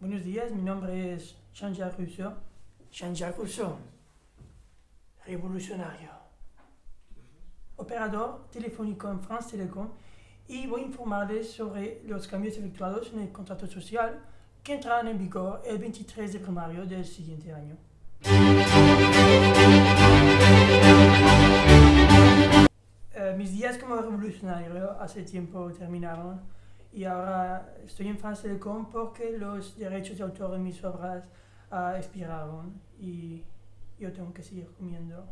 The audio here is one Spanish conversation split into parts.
Buenos días, mi nombre es Jean-Jacques Rousseau. Jean-Jacques Rousseau, revolucionario, operador telefónico en France Telecom y voy a informarles sobre los cambios efectuados en el contrato social que entrarán en vigor el 23 de primario del siguiente año. Eh, mis días como revolucionario hace tiempo terminaron y ahora estoy en France Telecom porque los derechos de autor de mis obras uh, expiraron y yo tengo que seguir comiendo.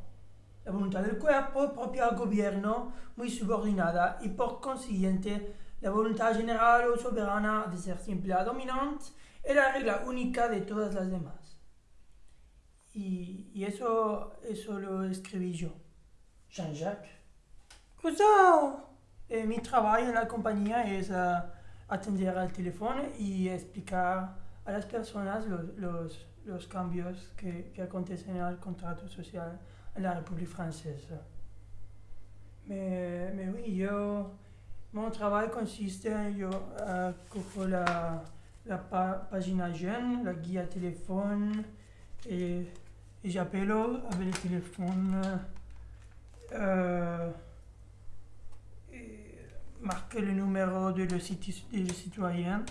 La voluntad del cuerpo propia al gobierno, muy subordinada y por consiguiente la voluntad general o soberana de ser siempre la dominante es la regla única de todas las demás. Y, y eso, eso lo escribí yo, Jean-Jacques. Rousseau. Eh, mi trabajo en la compañía es uh, atender al teléfono y explicar a las personas los, los, los cambios que, que, acontecen en contrato social en la República Francesa. Mais, mais oui, yo, mon travail consiste, yo uh, cojo la, la pa página jeune, la guía téléphone, et, et j'appelle avec le téléphone. Uh, marquer le numéro de le, citoyen.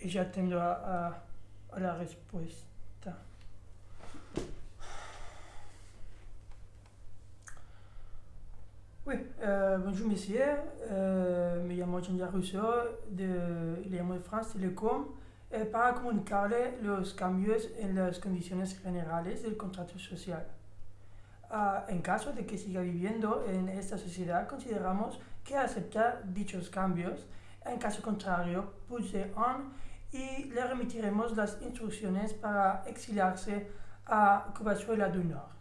Et j'attends à, à, la réponse. Oui, euh, bonjour monsieur, euh, me llamo Jean Rousseau, de, llamo de France Telecom, eh, para comunicarle los cambios en las condiciones generales del contrato social. En caso de que siga viviendo en esta sociedad, consideramos que aceptar dichos cambios. En caso contrario, pulse on y le remitiremos las instrucciones para exiliarse a Covasuela del Norte.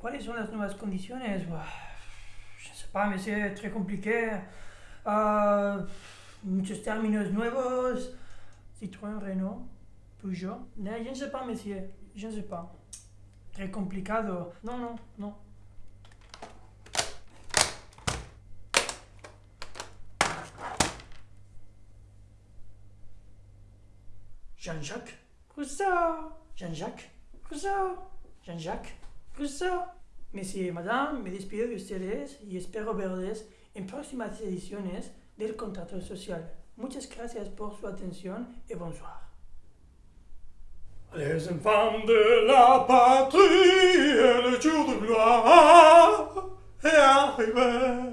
¿cuáles son las nuevas condiciones? Je ne sais pas, mais c'est très. Uh, muchos términos nuevos. Citroën, Renault, Peugeot. No, je ne sais pas, monsieur. Je ne sais pas. Très complicado. Non, non, non. Jean-Jacques Rousseau Jean-Jacques Rousseau Jean-Jacques Rousseau Monsieur y madame, me despido de ustedes y espero verles en próximas ediciones del contrato social. Muchas gracias por su atención y bonsoir. Les enfants de la patrie, le jour de gloire est arrivé.